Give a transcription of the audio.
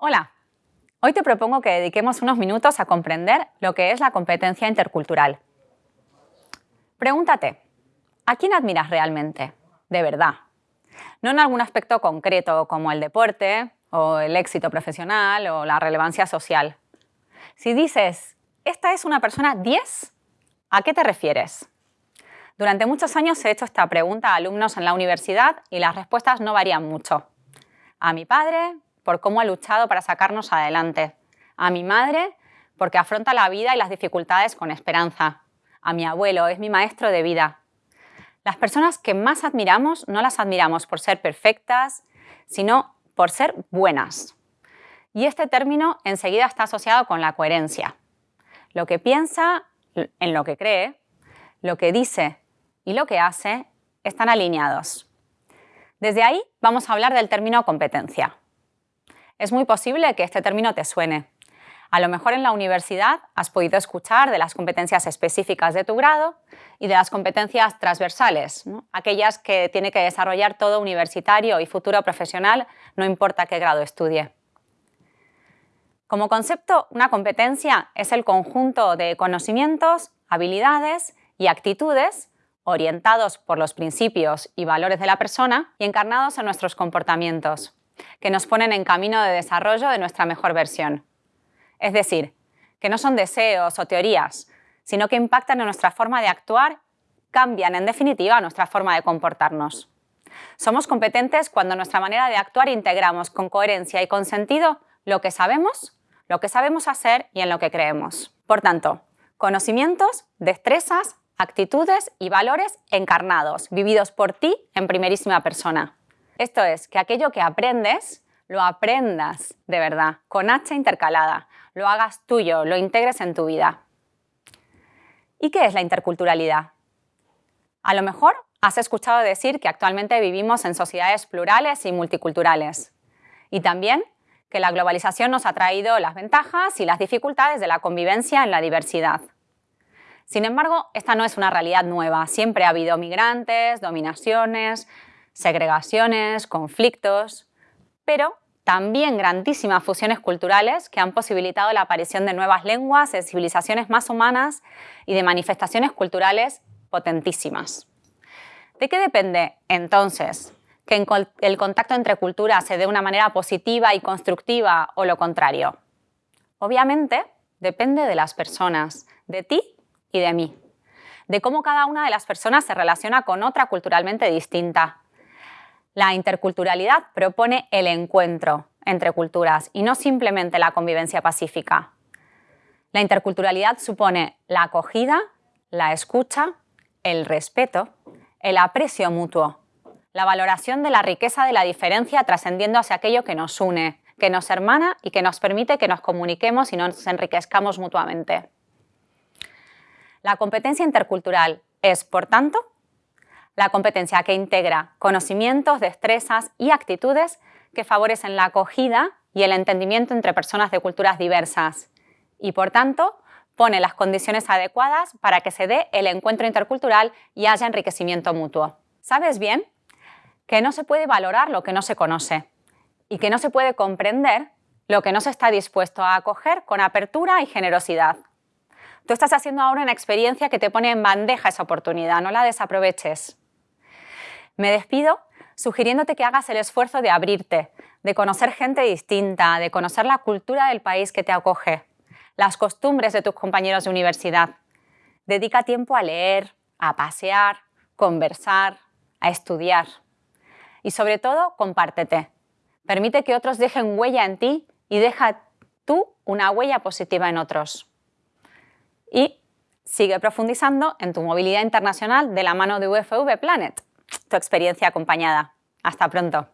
Hola, hoy te propongo que dediquemos unos minutos a comprender lo que es la competencia intercultural. Pregúntate, ¿a quién admiras realmente? De verdad. No en algún aspecto concreto como el deporte, o el éxito profesional, o la relevancia social. Si dices, esta es una persona 10, ¿a qué te refieres? Durante muchos años he hecho esta pregunta a alumnos en la universidad y las respuestas no varían mucho. A mi padre, por cómo ha luchado para sacarnos adelante. A mi madre, porque afronta la vida y las dificultades con esperanza. A mi abuelo, es mi maestro de vida. Las personas que más admiramos no las admiramos por ser perfectas, sino por ser buenas. Y este término enseguida está asociado con la coherencia. Lo que piensa, en lo que cree, lo que dice y lo que hace están alineados. Desde ahí vamos a hablar del término competencia es muy posible que este término te suene. A lo mejor en la universidad has podido escuchar de las competencias específicas de tu grado y de las competencias transversales, aquellas que tiene que desarrollar todo universitario y futuro profesional, no importa qué grado estudie. Como concepto, una competencia es el conjunto de conocimientos, habilidades y actitudes orientados por los principios y valores de la persona y encarnados en nuestros comportamientos que nos ponen en camino de desarrollo de nuestra mejor versión. Es decir, que no son deseos o teorías, sino que impactan en nuestra forma de actuar, cambian en definitiva nuestra forma de comportarnos. Somos competentes cuando nuestra manera de actuar integramos con coherencia y con sentido lo que sabemos, lo que sabemos hacer y en lo que creemos. Por tanto, conocimientos, destrezas, actitudes y valores encarnados, vividos por ti en primerísima persona. Esto es, que aquello que aprendes, lo aprendas de verdad, con H intercalada, lo hagas tuyo, lo integres en tu vida. ¿Y qué es la interculturalidad? A lo mejor has escuchado decir que actualmente vivimos en sociedades plurales y multiculturales. Y también que la globalización nos ha traído las ventajas y las dificultades de la convivencia en la diversidad. Sin embargo, esta no es una realidad nueva. Siempre ha habido migrantes, dominaciones, segregaciones, conflictos, pero también grandísimas fusiones culturales que han posibilitado la aparición de nuevas lenguas, de civilizaciones más humanas y de manifestaciones culturales potentísimas. ¿De qué depende, entonces, que el contacto entre culturas se dé de una manera positiva y constructiva o lo contrario? Obviamente, depende de las personas, de ti y de mí, de cómo cada una de las personas se relaciona con otra culturalmente distinta, la interculturalidad propone el encuentro entre culturas y no simplemente la convivencia pacífica. La interculturalidad supone la acogida, la escucha, el respeto, el aprecio mutuo, la valoración de la riqueza de la diferencia trascendiendo hacia aquello que nos une, que nos hermana y que nos permite que nos comuniquemos y nos enriquezcamos mutuamente. La competencia intercultural es, por tanto, la competencia que integra conocimientos, destrezas y actitudes que favorecen la acogida y el entendimiento entre personas de culturas diversas y, por tanto, pone las condiciones adecuadas para que se dé el encuentro intercultural y haya enriquecimiento mutuo. ¿Sabes bien? Que no se puede valorar lo que no se conoce y que no se puede comprender lo que no se está dispuesto a acoger con apertura y generosidad. Tú estás haciendo ahora una experiencia que te pone en bandeja esa oportunidad, no la desaproveches. Me despido sugiriéndote que hagas el esfuerzo de abrirte, de conocer gente distinta, de conocer la cultura del país que te acoge, las costumbres de tus compañeros de universidad. Dedica tiempo a leer, a pasear, conversar, a estudiar. Y sobre todo, compártete. Permite que otros dejen huella en ti y deja tú una huella positiva en otros. Y sigue profundizando en tu movilidad internacional de la mano de UFV Planet tu experiencia acompañada. Hasta pronto.